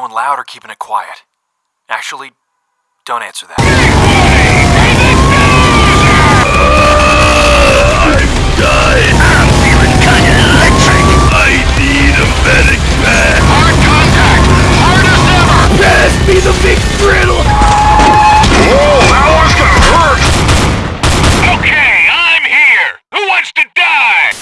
going loud or keeping it quiet? Actually, don't answer that. That one's gonna hurt! Okay, I'm here! Who wants to die?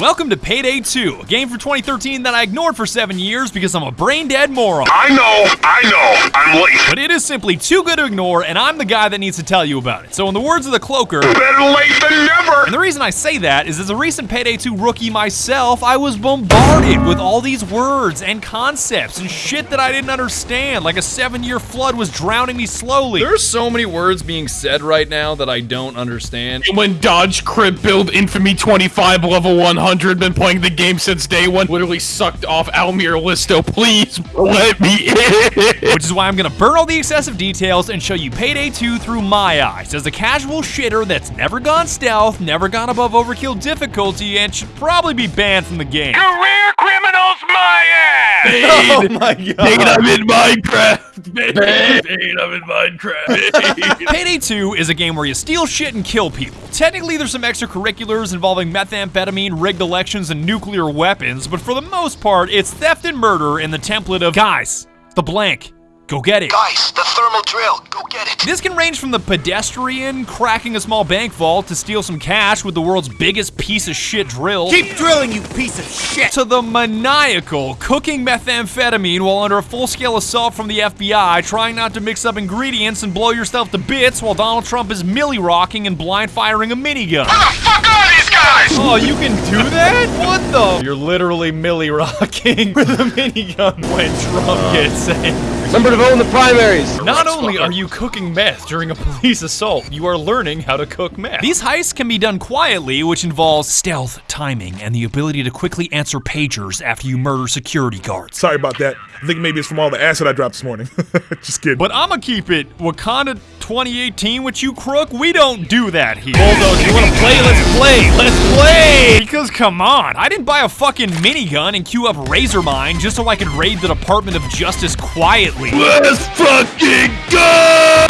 Welcome to Payday 2, a game for 2013 that I ignored for seven years because I'm a brain dead moron. I know, I know, I'm late. But it is simply too good to ignore, and I'm the guy that needs to tell you about it. So, in the words of the cloaker, Better late than never! and the reason I say that is as a recent Payday 2 rookie myself, I was bombarded with all these words and concepts and shit that I didn't understand, like a seven year flood was drowning me slowly. There's so many words being said right now that I don't understand. When Dodge Crit build Infamy 25 level 100, been playing the game since day one, literally sucked off Almir Listo. Please let me in. Which is why I'm gonna burn all the excessive details and show you Payday 2 through my eyes, as a casual shitter that's never gone stealth, never gone above overkill difficulty, and should probably be banned from the game. Career criminals, my ass! Oh my god. Bain, I'm in Minecraft. Bain, I'm in Minecraft. Payday 2 is a game where you steal shit and kill people. Technically, there's some extracurriculars involving methamphetamine, rigged elections, and nuclear weapons, but for the most part, it's theft and murder in the template of guys, the blank. Go get it. Guys, the thermal drill. Go get it. This can range from the pedestrian cracking a small bank vault to steal some cash with the world's biggest piece of shit drill. Keep drilling, you piece of shit! to the maniacal cooking methamphetamine while under a full-scale assault from the FBI, trying not to mix up ingredients and blow yourself to bits while Donald Trump is millie rocking and blind firing a minigun. Where the fuck are these guys? Oh, you can do that? What the? You're literally millie rocking with a minigun when Trump gets angry. Remember to vote in the primaries. Not only are you cooking meth during a police assault, you are learning how to cook meth. These heists can be done quietly, which involves stealth, timing, and the ability to quickly answer pagers after you murder security guards. Sorry about that. I think maybe it's from all the acid I dropped this morning. Just kidding. But I'ma keep it Wakanda 2018 with you, Crook. We don't do that here. Bulldoze, you wanna play? Let's play. Let's play. Because come on, I didn't buy a fucking minigun and queue up Razor Razormind just so I could raid the Department of Justice quietly. Let's fucking go!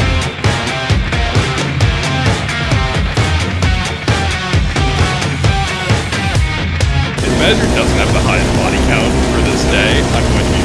Measure doesn't have the highest body count for this day, I'm going to be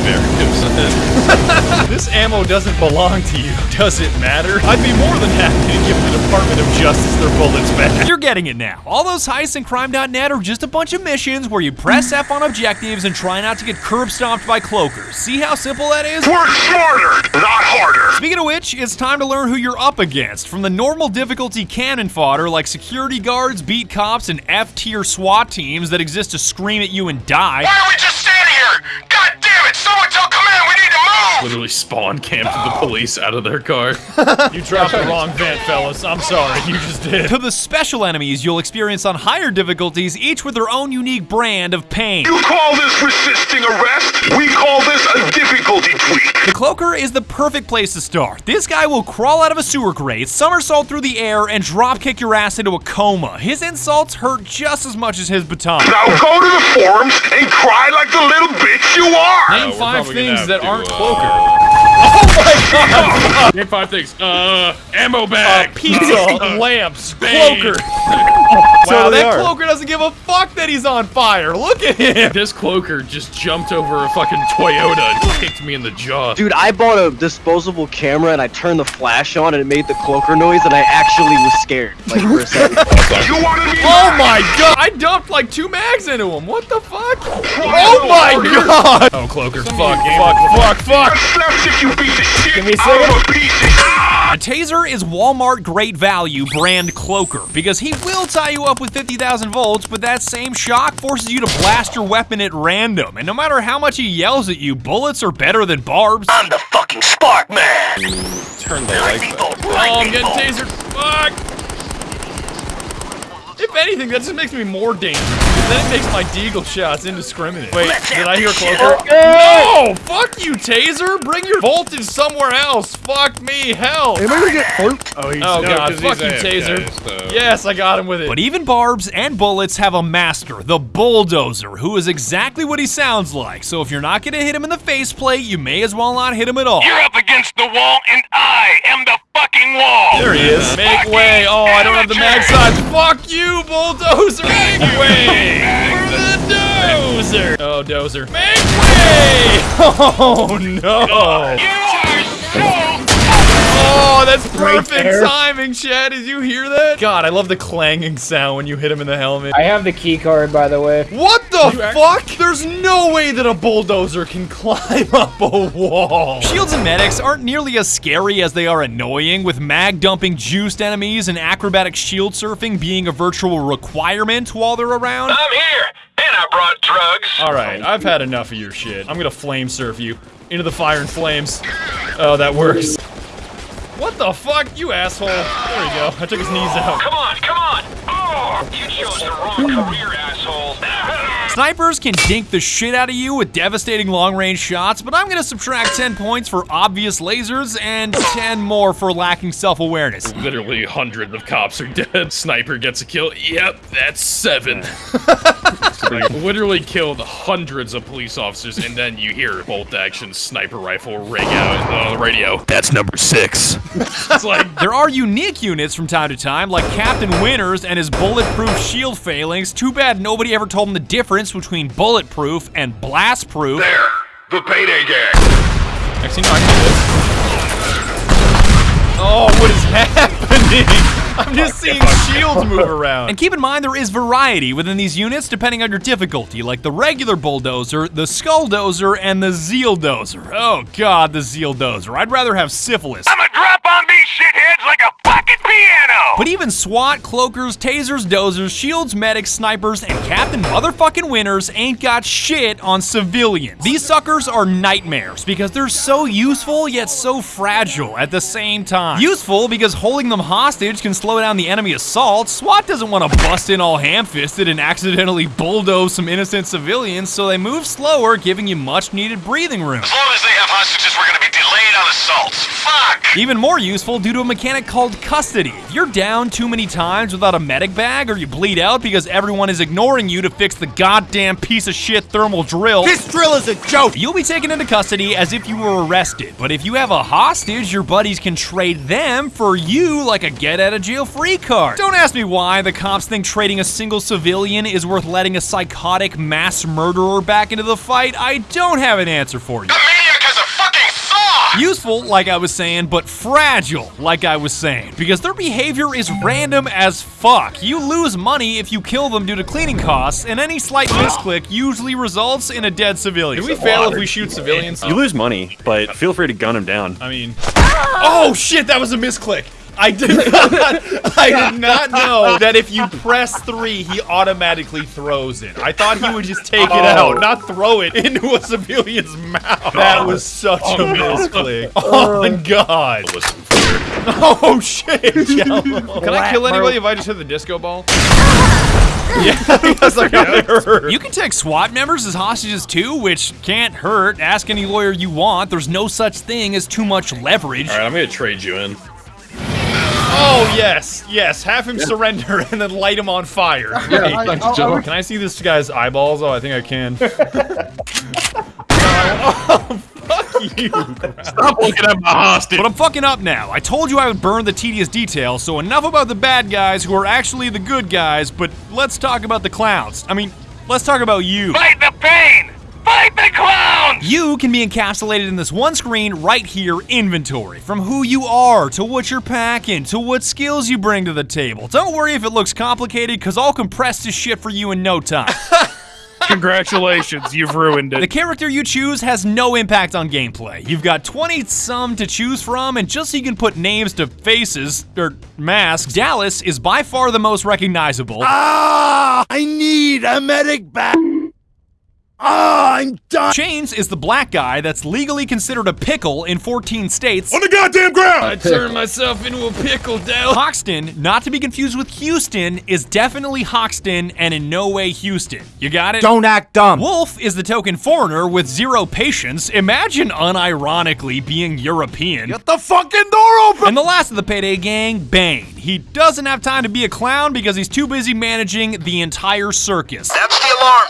very upset. This ammo doesn't belong to you. Does it matter? I'd be more than happy to give the Department of Justice their bullets back. You're getting it now. All those heists in crime.net are just a bunch of missions where you press F on objectives and try not to get curb stomped by cloakers. See how simple that is? Work smarter, not harder! Speaking of which, it's time to learn who you're up against. From the normal difficulty cannon fodder like security guards, beat cops, and F tier SWAT teams that exist to scream at you and die. Why are we just standing here? God damn it! Someone tell command we need to move! Literally spawn camped the police out of their car. You dropped the wrong vent, fellas. I'm sorry, you just did. To the special enemies you'll experience on higher difficulties, each with their own unique brand of pain. You call this resisting arrest? We call this a difficulty tweak. The Cloaker is the perfect place to start. This guy will crawl out of a sewer grate, somersault through the air, and dropkick your ass into a coma. His insults hurt just as much as his baton. Now go to the forums and cry like the little bitch you are! Name we're five things that aren't uh, Cloaker. Name five things. Uh, ammo bag. Pizza, Uh, lamps, Bain. Cloaker. wow, that Cloaker doesn't give a fuck that he's on fire. Look at him. This cloaker just jumped over a fucking Toyota and kicked me in the jaw. Dude, I bought a disposable camera and I turned the flash on and it made the cloaker noise and I actually was scared. Like for a second. You wanted me Oh my god! I dumped like two mags into him. What the fuck? Oh my god! Oh, Cloaker. Fuck, fuck, fuck, fuck. A slapstick, you piece of shit! Can we I'm a piece of shit! A taser is Walmart Great Value brand Cloaker because he will tie you up with 50,000 volts, but that same shock forces you to blast your weapon at random. And no matter how much he yells at you, bullets are better than barbs. I'm the fucking spark man. Turn the lights Lightning on. bolt, Oh, I'm getting tasered. Fuck. If If anything, that just makes me more dangerous. Then it makes my deagle shots indiscriminate. Wait, did I hear Cloaker? No! Fuck you, Taser! Bring your voltage somewhere else. Fuck me, hell. Am I gonna get fluked? Oh, he's Oh no, god, 'cause fuck he's you, AFK, Taser. so- Yes, I got him with it. But even barbs and bullets have a master, the bulldozer, who is exactly what he sounds like. So if you're not gonna hit him in the faceplate, you may as well not hit him at all. You're up against the wall, and I am the fucking wall. There he is. Make Fucking way. Oh, I don't have the mag amateur. size. Fuck you, bulldozer. Make way for the dozer. Oh, dozer. Make way. Oh no. You are so. Oh, that's perfect timing, Chad. Did you hear that? God, I love the clanging sound when you hit him in the helmet. I have the key card, by the way. What the fuck? There's no way that a bulldozer can climb up a wall. Shields and medics aren't nearly as scary as they are annoying, with mag dumping juiced enemies and acrobatic shield surfing being a virtual requirement while they're around. I'm here, and I brought drugs. All right, I've had enough of your shit. I'm gonna flame surf you into the fire and flames. Oh, that works. What the fuck, you asshole? There we go. I took his knees out. Come on, come on. Oh, you chose the wrong career, asshole. Snipers can dink the shit out of you with devastating long-range shots, but I'm gonna subtract 10 points for obvious lasers and 10 more for lacking self-awareness. Literally hundreds of cops are dead. Sniper gets a kill. Yep, that's seven. like, literally killed hundreds of police officers, and then you hear bolt action sniper rifle ring out on the radio. That's number six. it's like There are unique units from time to time, like Captain Winters and his bulletproof shield failings. Too bad nobody ever told him the difference between bulletproof and blastproof. There, the payday gang. Actually, no, I can do. Oh, what is happening? I'm just seeing shields move around. And keep in mind, there is variety within these units depending on your difficulty, like the regular bulldozer, the skull dozer, and the zeal dozer. Oh god, the zeal dozer. I'd rather have syphilis. I'ma drop on these shitheads like a fucking piano. But even SWAT, cloakers, tasers, dozers, shields, medics, snipers, and Captain Motherfucking Winters ain't got shit on civilians. These suckers are nightmares because they're so useful yet so fragile at the same time. Useful because holding them hostage can slow down the enemy assault. SWAT doesn't want to bust in all ham-fisted and accidentally bulldoze some innocent civilians, so they move slower, giving you much needed breathing room. As long as they have hostages, we're gonna be delayed on assaults. Fuck. Even more useful due to a mechanic called custody. If you're down too many times without a medic bag or you bleed out because everyone is ignoring you to fix the goddamn piece of shit thermal drill, This drill is a joke! you'll be taken into custody as if you were arrested. But if you have a hostage, your buddies can trade them for you like a get out of jail free card. Don't ask me why the cops think trading a single civilian is worth letting a psychotic mass murderer back into the fight. I don't have an answer for you. The maniac has a fucking saw. Useful, like I was saying, but fragile, like I was saying, because their behavior is random as fuck. You lose money if you kill them due to cleaning costs, and any slight misclick usually results in a dead civilian. Do we fail if we shoot civilians? You lose money, but feel free to gun them down. I mean, oh shit, that was a misclick. I did not, I did not know that if you press three, he automatically throws it. I thought he would just take it out, oh. not throw it into a civilian's mouth. That was such a oh, misclick. Oh. oh my god. Oh shit, Jello. Can I kill anybody if I just hit the disco ball? Yeah, because I got hurt. You can take SWAT members as hostages too, which can't hurt. Ask any lawyer you want. There's no such thing as too much leverage. All right, I'm gonna trade you in. Oh yes, yes. Have him surrender and then light him on fire. Yeah, thanks, Joe. Can I see this guy's eyeballs? Oh, I think I can. oh, fuck you. Stop looking at my hostage. But I'm fucking up now. I told you I would burn the tedious details, so enough about the bad guys who are actually the good guys, but let's talk about the clowns. I mean, let's talk about you. Fight the pain. Fight the clown. You can be encapsulated in this one screen right here, inventory. From who you are, to what you're packing, to what skills you bring to the table. Don't worry if it looks complicated, cause I'll compress this shit for you in no time. Congratulations, you've ruined it. The character you choose has no impact on gameplay. You've got 20 some to choose from, and just so you can put names to faces, or masks, Dallas is by far the most recognizable. Ah! I need a medic back! Ah, I'm done. Chains is the black guy that's legally considered a pickle in 14 states. On the goddamn ground. I turned myself into a pickle, Dell. Hoxton, not to be confused with Houston, is definitely Hoxton and in no way Houston. You got it? Don't act dumb. Wolf is the token foreigner with zero patience. Imagine unironically being European. Get the fucking door open. And the last of the Payday gang, Bain. He doesn't have time to be a clown because he's too busy managing the entire circus. That's the alarm.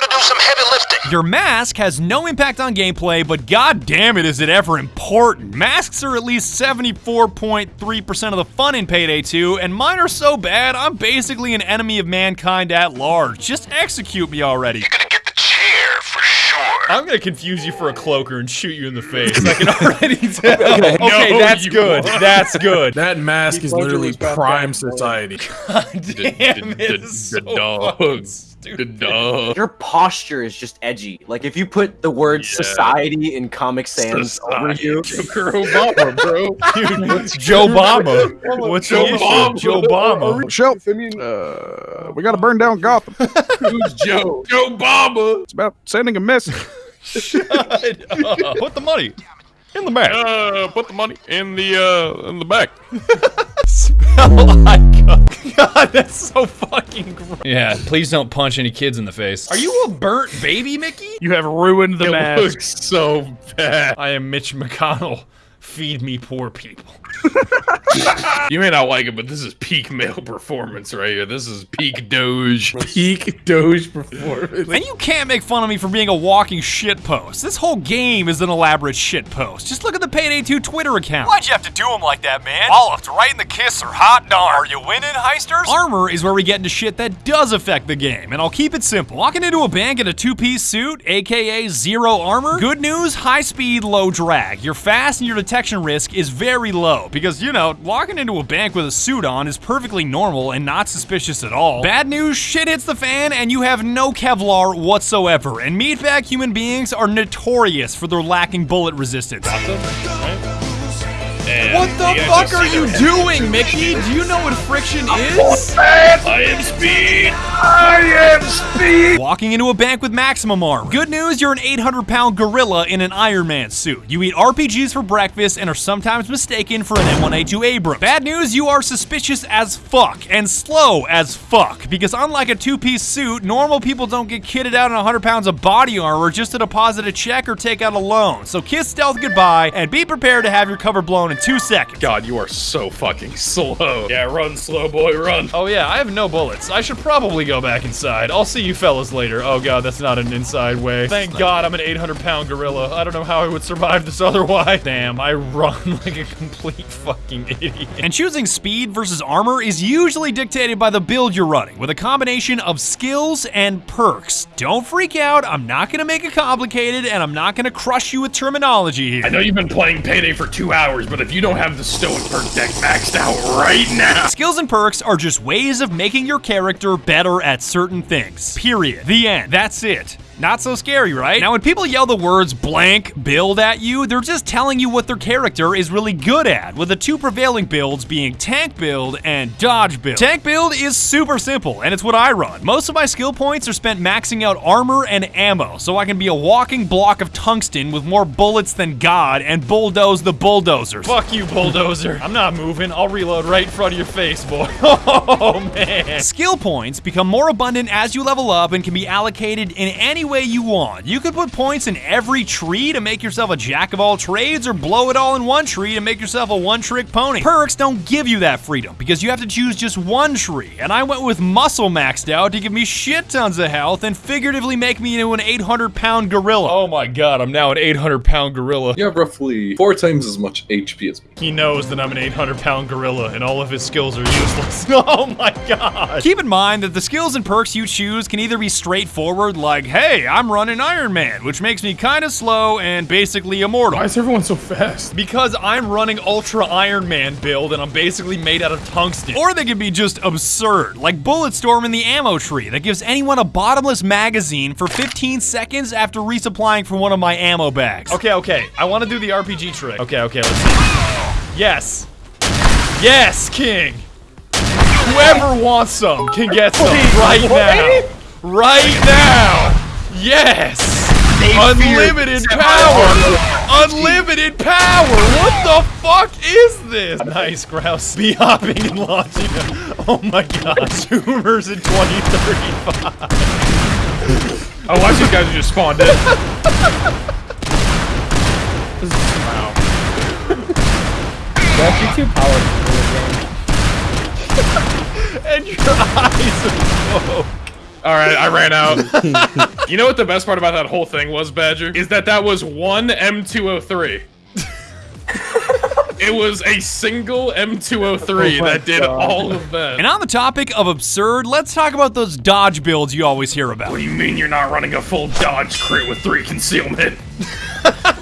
Time to do some heavy lifting. Your mask has no impact on gameplay, but god damn it is it ever important. Masks are at least 74.3% of the fun in Payday 2, and mine are so bad, I'm basically an enemy of mankind at large. Just execute me already. You're gonna get the chair for sure. I'm gonna confuse you for a cloaker and shoot you in the face. I can already tell. Okay, No, that's good. won't. That's good. That mask is literally prime society. Damn, the, it's the, so dog. Fucking The dog. Your posture is just edgy. Like if you put the word Yeah. society in Comic Sans over you. Joker Obama, bro. Joe Obama. What's Joe the issue? Obama. Joe Obama. Shelf, I mean, uh, we gotta burn down Gotham. Who's Joe? Joe Obama. It's about sending a message. Shut up. Put the money in the back. Uh, put the money in the uh in the back. God, that's so fucking gross. Yeah, please don't punch any kids in the face. Are you a burnt baby, Mickey? You have ruined the It mask. looks so bad. I am Mitch McConnell. Feed me poor people. You may not like it, but this is peak male performance right here. This is peak Doge. Peak Doge performance. And you can't make fun of me for being a walking shitpost. This whole game is an elaborate shitpost. Just look at the Payday 2 Twitter account. Why'd you have to do him like that, man? Walloped right in the kisser. Hot darn. Are you winning, heisters? Armor is where we get into shit that does affect the game, and I'll keep it simple. Walking into a bank in a two-piece suit, aka zero armor, good news, high speed, low drag. Your fast and your detection risk is very low, because, you know, walking into a bank with a suit on is perfectly normal and not suspicious at all. Bad news, shit hits the fan, and you have no Kevlar whatsoever, and meatbag human beings are notorious for their lacking bullet resistance. And What the you fuck are you doing, Mickey? Do you know what friction is? I am speed. I am speed! Walking into a bank with maximum armor. Good news, you're an 800 pound gorilla in an Iron Man suit. You eat RPGs for breakfast and are sometimes mistaken for an M1A2 Abrams. Bad news, you are suspicious as fuck and slow as fuck. Because unlike a two piece suit, normal people don't get kitted out in 100 pounds of body armor just to deposit a check or take out a loan. So kiss stealth goodbye and be prepared to have your cover blown in two seconds. God, you are so fucking slow. Yeah, run, slow boy, run. Oh yeah, I have no bullets. I should probably go back inside. I'll see you fellas later. Oh god, that's not an inside way. Thank god I'm an 800 pound gorilla. I don't know how I would survive this otherwise. Damn, I run like a complete fucking idiot. And choosing speed versus armor is usually dictated by the build you're running, with a combination of skills and perks. Don't freak out, I'm not gonna make it complicated, and I'm not gonna crush you with terminology here. I know you've been playing Payday for two hours, but if you don't have the Stoic perk deck maxed out right now, Skills and perks are just ways of making your character better at certain things. Period. The end. That's it. Not so scary, right? Now, when people yell the words blank build at you, they're just telling you what their character is really good at, with the two prevailing builds being tank build and dodge build. Tank build is super simple, and it's what I run. Most of my skill points are spent maxing out armor and ammo, so I can be a walking block of tungsten with more bullets than God and bulldoze the bulldozers. Fuck you, bulldozer. I'm not moving. I'll reload right in front of your face, boy. Oh, man. Skill points become more abundant as you level up and can be allocated in any way you want. You could put points in every tree to make yourself a jack of all trades or blow it all in one tree to make yourself a one-trick pony. Perks don't give you that freedom because you have to choose just one tree, and I went with muscle maxed out to give me shit tons of health and figuratively make me into an 800 pound gorilla. Oh my god, I'm now an 800 pound gorilla. You have roughly four times as much HP as me. He knows that I'm an 800 pound gorilla and all of his skills are useless. oh my god. Keep in mind that the skills and perks you choose can either be straightforward, like, hey, I'm running Iron Man, which makes me kind of slow and basically immortal. Why is everyone so fast? Because I'm running Ultra Iron Man build and I'm basically made out of tungsten. Or they can be just absurd, like Bulletstorm in the ammo tree that gives anyone a bottomless magazine for 15 seconds after resupplying from one of my ammo bags. Okay, okay, I want to do the RPG trick. Okay, okay, let's see. Yes. Yes, King. Whoever wants some can get some right now. Right now. Yes! Unlimited power! Unlimited power! What the fuck is this? Nice, Grouse. Be hopping and launching. Oh my god. Zoomers in 2035. Oh, watch these guys who just spawned in. Wow. That's you too powerful for this game. and your eyes are All right, I ran out. you know what the best part about that whole thing was, Badger? Is that that was one M203. it was a single M203 Oh, oh that did God. all of that. And on the topic of absurd, let's talk about those dodge builds you always hear about. What do you mean you're not running a full dodge crit with three concealment?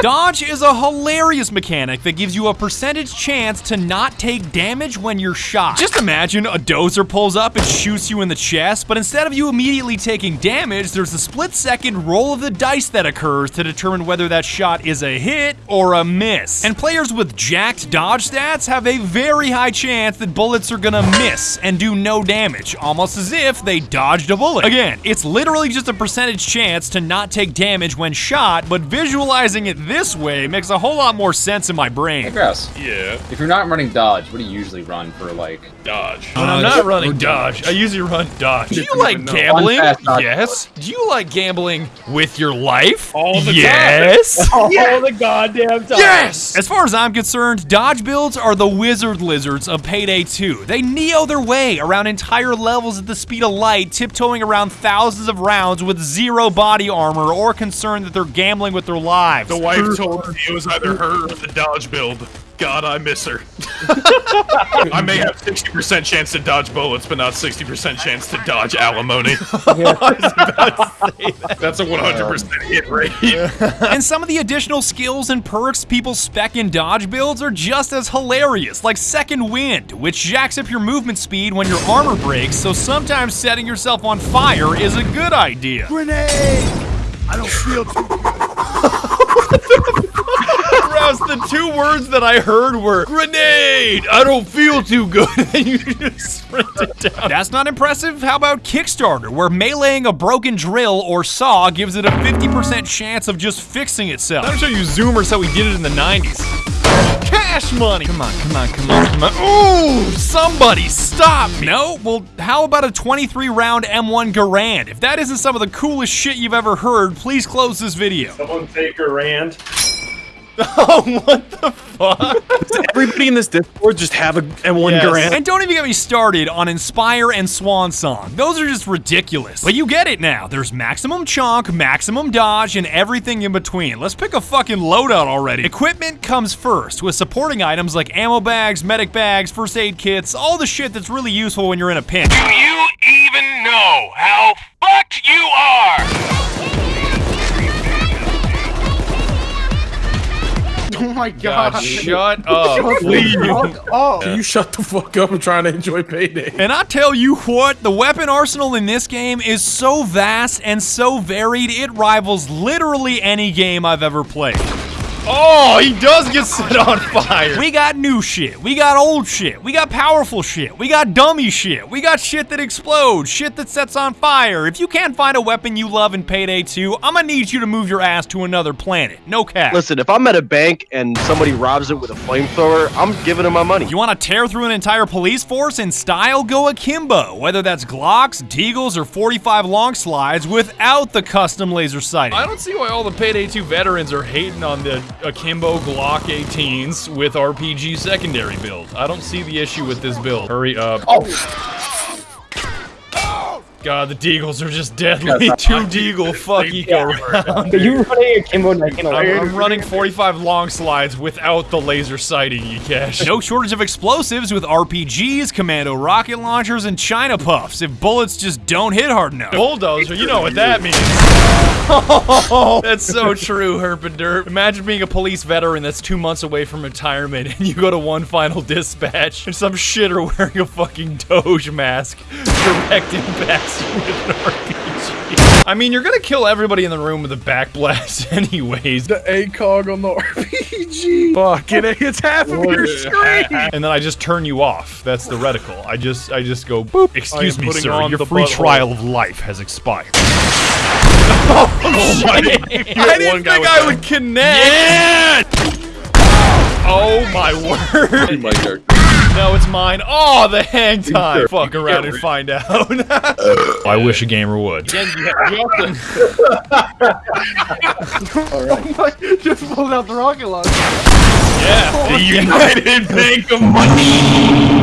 Dodge is a hilarious mechanic that gives you a percentage chance to not take damage when you're shot. Just imagine a dozer pulls up and shoots you in the chest, but instead of you immediately taking damage, there's a split second roll of the dice that occurs to determine whether that shot is a hit or a miss. And players with jacked dodge stats have a very high chance that bullets are gonna miss and do no damage, almost as if they dodged a bullet. Again, it's literally just a percentage chance to not take damage when shot, but visualizing it this way makes a whole lot more sense in my brain. Hey, Grouse. Yeah, If you're not running dodge, what do you usually run for like? dodge. When I'm uh, not running dodge, I usually run dodge. Do you like gambling? One fast dodge. Yes. Do you like gambling with your life? All the yes. All the goddamn time. Yes! As far as I'm concerned, dodge builds are the wizard lizards of Payday 2. They neo their way around entire levels at the speed of light, tiptoeing around thousands of rounds with zero body armor or concern that they're gambling with their lives. The wife told me it was either her or the dodge build. God, I miss her. I may have 60% chance to dodge bullets, but not 60% chance to dodge alimony. That's a 100% hit rate. and some of the additional skills and perks people spec in dodge builds are just as hilarious, like Second Wind, which jacks up your movement speed when your armor breaks, so sometimes setting yourself on fire is a good idea. Grenade! I don't feel too Rouse, the two words that I heard were grenade. I don't feel too good. and you just sprinted down. That's not impressive. How about Kickstarter, where meleeing a broken drill or saw gives it a 50% chance of just fixing itself? I'll show you Zoomers how we did it in the 90s. Cash money. Come on, come on, come on, come on. Ooh, somebody stop me. No? Well, how about a 23 round M1 Garand? If that isn't some of the coolest shit you've ever heard, please close this video. Someone take a rand. Oh, what the fuck? Does everybody in this Discord just have a M1 Yes. Garand? And don't even get me started on Inspire and Swan Song. Those are just ridiculous. But you get it now. There's maximum chunk, maximum dodge, and everything in between. Let's pick a fucking loadout already. Equipment comes first, with supporting items like ammo bags, medic bags, first aid kits, all the shit that's really useful when you're in a pinch. Do you even know how fucked you are? Oh my god. Shut up. Please. Oh. Can you shut the fuck up? I'm trying to enjoy payday. And I tell you what, the weapon arsenal in this game is so vast and so varied, it rivals literally any game I've ever played. Oh, he does get set on fire. We got new shit. We got old shit. We got powerful shit. We got dummy shit. We got shit that explodes, shit that sets on fire. If you can't find a weapon you love in Payday 2, I'm gonna need you to move your ass to another planet. No cap. Listen, if I'm at a bank and somebody robs it with a flamethrower, I'm giving them my money. You want to tear through an entire police force in style? Go akimbo. Whether that's Glocks, Deagles, or 45 long slides without the custom laser sighting. I don't see why all the Payday 2 veterans are hating on the Akimbo Glock 18s with RPG secondary build. I don't see the issue with this build. Hurry up. Oh, God, the Deagles are just deadly. Two Deagle fuck eco round. Are you running a Kimbo Nike? I'm, I'm running 45 long slides without the laser sighting, Yikesh. No shortage of explosives with RPGs, commando rocket launchers, and China puffs if bullets just don't hit hard enough. Bulldozer, you know what that means. Oh, that's so true, Herp and Derp. Imagine being a police veteran that's two months away from retirement and you go to one final dispatch and some shitter wearing a fucking Doge mask direct impacts you with an RPG. I mean, you're gonna kill everybody in the room with a back blast anyways. The ACOG on the RPG. Fucking it, it's half of your screen. and then I just turn you off. That's the reticle. I just I just go boop. Excuse me, sir. on Your the free butthole. trial of life has expired. Oh, oh my! I didn't think I would connect. Yeah! Oh my word. my God. No, it's mine. Oh, the hang time. Fuck around and find out. I wish a gamer would. Again, you have, you Just pulled out the rocket launcher. Yeah. the United Bank of Money.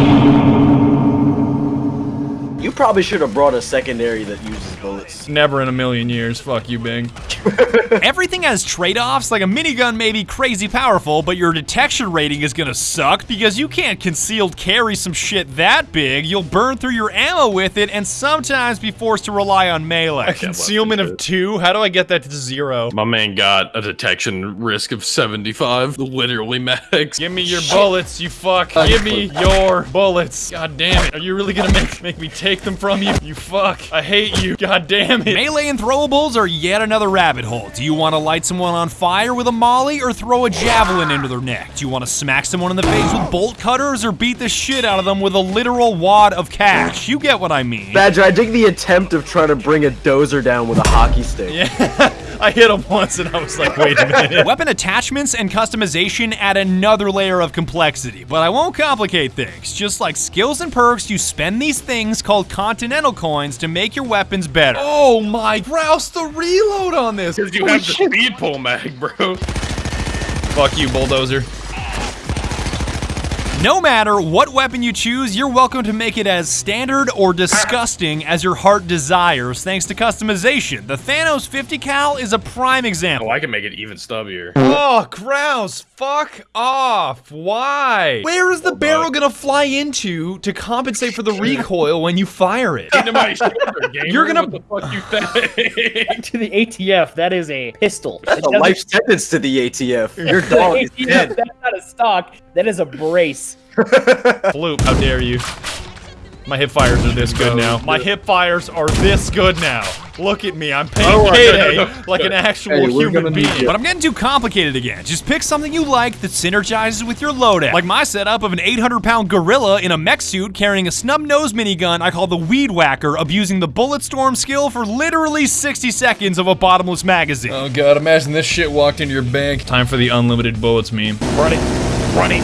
You probably should have brought a secondary that uses bullets. Never in a million years. Fuck you, Bing. Everything has trade-offs, like a minigun may be crazy powerful, but your detection rating is gonna suck because you can't concealed carry some shit that big. You'll burn through your ammo with it and sometimes be forced to rely on melee. A concealment of two? How do I get that to zero? My man got a detection risk of 75. Literally max. Give me your bullets, you fuck. Uh, Give me uh, your bullets. God damn it. Are you really gonna make, make me take them from you? You fuck. I hate you. God damn it. Melee and throwables are yet another rabbit hole. Do you want to light someone on fire with a molly or throw a javelin into their neck? Do you want to smack someone in the face with bolt cutters or beat the shit out of them with a literal wad of cash? You get what I mean. Badger, I dig the attempt of trying to bring a dozer down with a hockey stick. Yeah, I hit him once and I was like, wait a minute. Weapon attachments and customization add another layer of complexity, but I won't complicate things. Just like skills and perks, you spend these things called continental coins to make your weapons better. Oh my, Rouse the reload on this. Because you have the speed pull mag, bro. Fuck you, bulldozer. No matter what weapon you choose, you're welcome to make it as standard or disgusting as your heart desires thanks to customization. The Thanos 50 cal is a prime example. Oh, I can make it even stubbier. Oh, Kraus, fuck off. Why? Where is the barrel gonna fly into to compensate for the recoil when you fire it? Into my shoulder, gamer. You're gonna- What the fuck you think? to the ATF, that is a pistol. That's It a life sentence to the ATF. Your dog is ATF, dead. That's not a stock. That is a brace. Floop, how dare you? My hip fires are this good oh, now. My hip fires are this good now. Look at me, I'm paying Oh, payday no, no, no. like an actual Hey, human being. But I'm getting too complicated again. Just pick something you like that synergizes with your loadout. Like my setup of an 800 pound gorilla in a mech suit carrying a snub nose minigun I call the Weed Whacker, abusing the Bullet Storm skill for literally 60 seconds of a bottomless magazine. Oh god, imagine this shit walked into your bank. Time for the unlimited bullets meme. Run it, run it,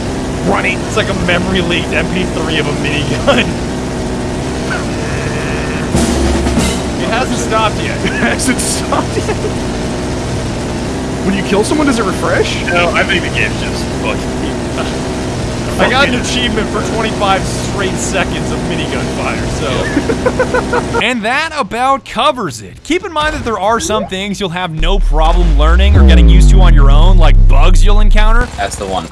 run it. It's like a memory leaked MP3 of a minigun. It hasn't stopped yet. It hasn't stopped yet. When you kill someone, does it refresh? no, I think the game's just fucking. I got an achievement for 25 straight seconds of minigun fire, so. and that about covers it. Keep in mind that there are some things you'll have no problem learning or getting used to on your own, like bugs you'll encounter. That's the one.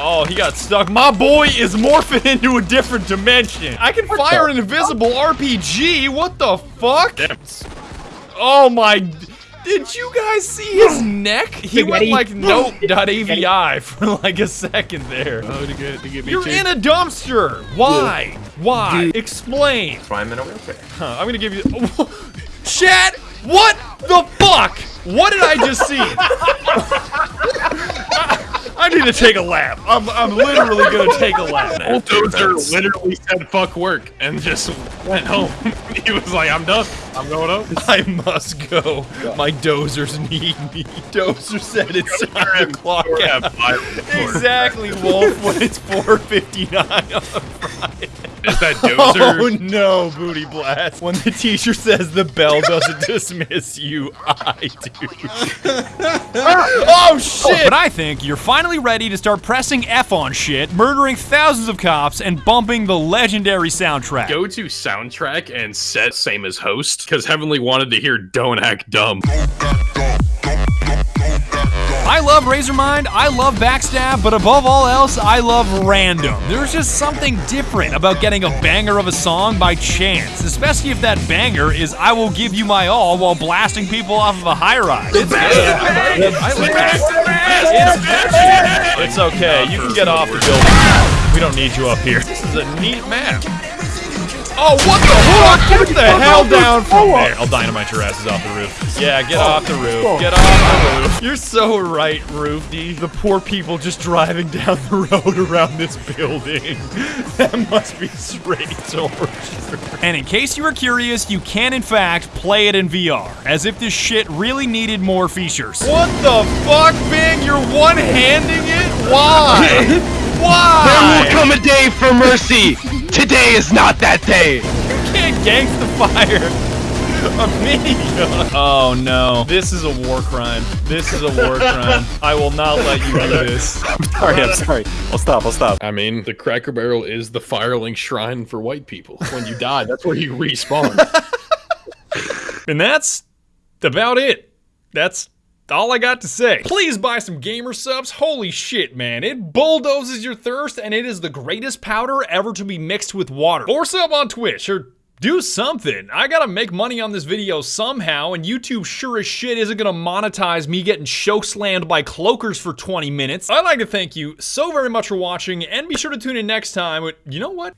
Oh, he got stuck. My boy is morphing into a different dimension. I can fire an invisible RPG. What the fuck? Oh my. Did you guys see his neck? He went Spaghetti. like note.avi for like a second there. Oh, to get to get me You're too. in a dumpster. Why? Why? Explain. That's why I'm in a wheelchair. Huh, I'm gonna give you. Chat. What the fuck? What did I just see? I need to take a lap. I'm, I'm literally gonna take a lap. Bulldozer literally said fuck work and just went home. he was like, I'm done. I'm going home. I must go. My dozers need me. Dozer said it's time to clock out. Exactly, Wolf, when it's 4.59 on Friday. Is that oh, dozer? Oh no, Booty Blast. When the teacher says the bell doesn't dismiss you, I do. oh shit! Oh, but I think you're finally ready to start pressing F on shit, murdering thousands of cops, and bumping the legendary soundtrack. Go to soundtrack and set same as host because Heavenly wanted to hear Don't Act Dumb. I love Razormind, I love Backstab, but above all else, I love random. There's just something different about getting a banger of a song by chance, especially if that banger is I Will Give You My All while blasting people off of a high rise. It's, it's, it's okay, you can get off the building. We don't need you up here. This is a neat map. Oh, what the fuck? Get the hell down from there. I'll dynamite your asses off the roof. Yeah, get off the roof. Get off the roof. You're so right, Roofy. The poor people just driving down the road around this building. That must be straight torture. And in case you were curious, you can in fact play it in VR, as if this shit really needed more features. What the fuck, Bing? You're one-handing it? Why? Why? There will come a day for mercy. Today is not that day. You can't gangsta fire a minigun. Oh no. This is a war crime. This is a war crime. I will not let you do this. I'm sorry, I'm sorry. I'll stop, I'll stop. I mean, the Cracker Barrel is the Firelink Shrine for white people. When you die, that's where you respawn. And that's about it. That's all I got to say. Please buy some Gamer Supps. Holy shit, man. It bulldozes your thirst and it is the greatest powder ever to be mixed with water. Or sub on Twitch or do something. I gotta make money on this video somehow, and YouTube sure as shit isn't gonna monetize me getting chokeslammed by cloakers for 20 minutes. I'd like to thank you so very much for watching, and be sure to tune in next time. But you know what?